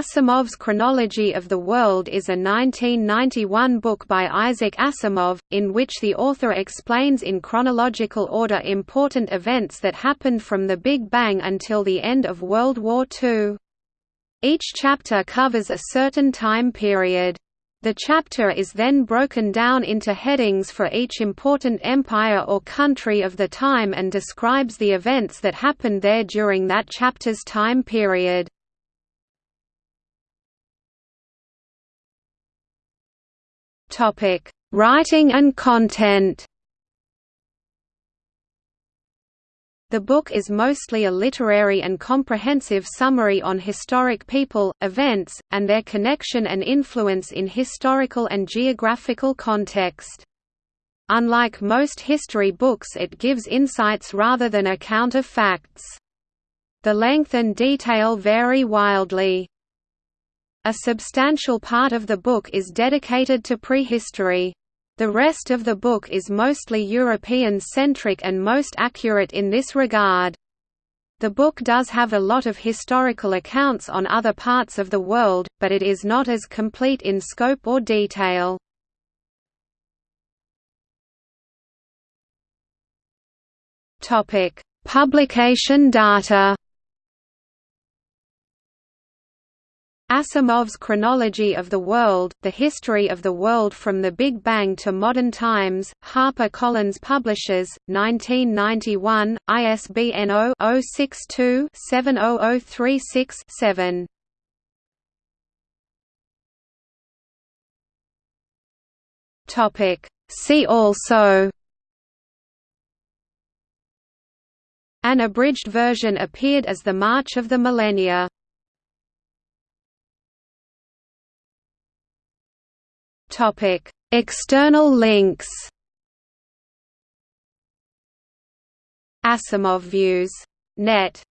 Asimov's Chronology of the World is a 1991 book by Isaac Asimov, in which the author explains in chronological order important events that happened from the Big Bang until the end of World War II. Each chapter covers a certain time period. The chapter is then broken down into headings for each important empire or country of the time and describes the events that happened there during that chapter's time period. Topic: Writing and content. The book is mostly a literary and comprehensive summary on historic people, events, and their connection and influence in historical and geographical context. Unlike most history books it gives insights rather than account of facts. The length and detail vary wildly. A substantial part of the book is dedicated to prehistory. The rest of the book is mostly European-centric and most accurate in this regard. The book does have a lot of historical accounts on other parts of the world, but it is not as complete in scope or detail. Publication data Asimov's Chronology of the World, The History of the World from the Big Bang to Modern Times, HarperCollins Publishers, 1991, ISBN 0-062-70036-7. See also An abridged version appeared as The March of the Millennia Topic: External links. Asimov Views. Net